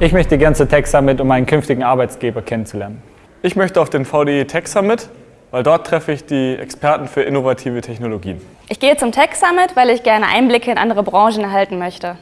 Ich möchte gerne zur Tech Summit, um meinen künftigen Arbeitsgeber kennenzulernen. Ich möchte auf den VDE Tech Summit, weil dort treffe ich die Experten für innovative Technologien. Ich gehe zum Tech Summit, weil ich gerne Einblicke in andere Branchen erhalten möchte.